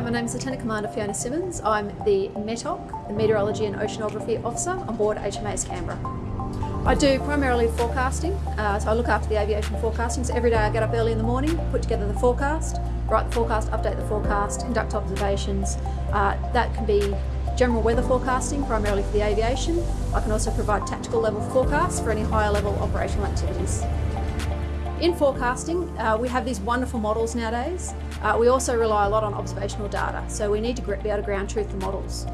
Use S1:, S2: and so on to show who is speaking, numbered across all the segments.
S1: my name is Lieutenant Commander Fiona Simmons. I'm the METOC, the Meteorology and Oceanography Officer on board HMAS Canberra. I do primarily forecasting, uh, so I look after the aviation forecasting. So every day I get up early in the morning, put together the forecast, write the forecast, update the forecast, conduct observations. Uh, that can be general weather forecasting, primarily for the aviation. I can also provide tactical level forecasts for any higher level operational activities. In forecasting, uh, we have these wonderful models nowadays. Uh, we also rely a lot on observational data, so we need to be able to ground truth the models.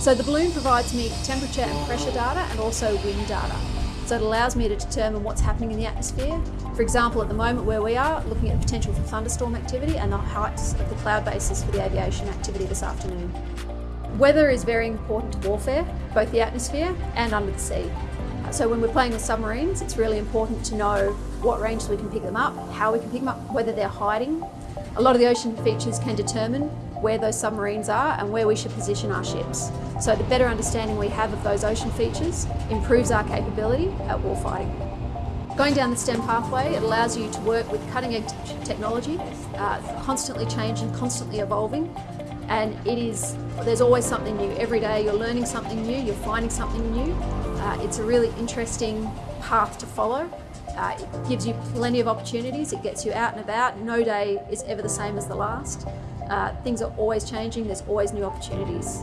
S1: So the balloon provides me temperature and pressure data and also wind data. So it allows me to determine what's happening in the atmosphere. For example, at the moment where we are, looking at the potential for thunderstorm activity and the heights of the cloud bases for the aviation activity this afternoon. Weather is very important to warfare, both the atmosphere and under the sea. So when we're playing with submarines, it's really important to know what range we can pick them up, how we can pick them up, whether they're hiding. A lot of the ocean features can determine where those submarines are and where we should position our ships. So the better understanding we have of those ocean features improves our capability at warfighting. Going down the STEM pathway, it allows you to work with cutting edge technology, uh, constantly changing, constantly evolving, and it is, there's always something new. Every day you're learning something new, you're finding something new. Uh, it's a really interesting path to follow. Uh, it gives you plenty of opportunities, it gets you out and about. No day is ever the same as the last. Uh, things are always changing, there's always new opportunities.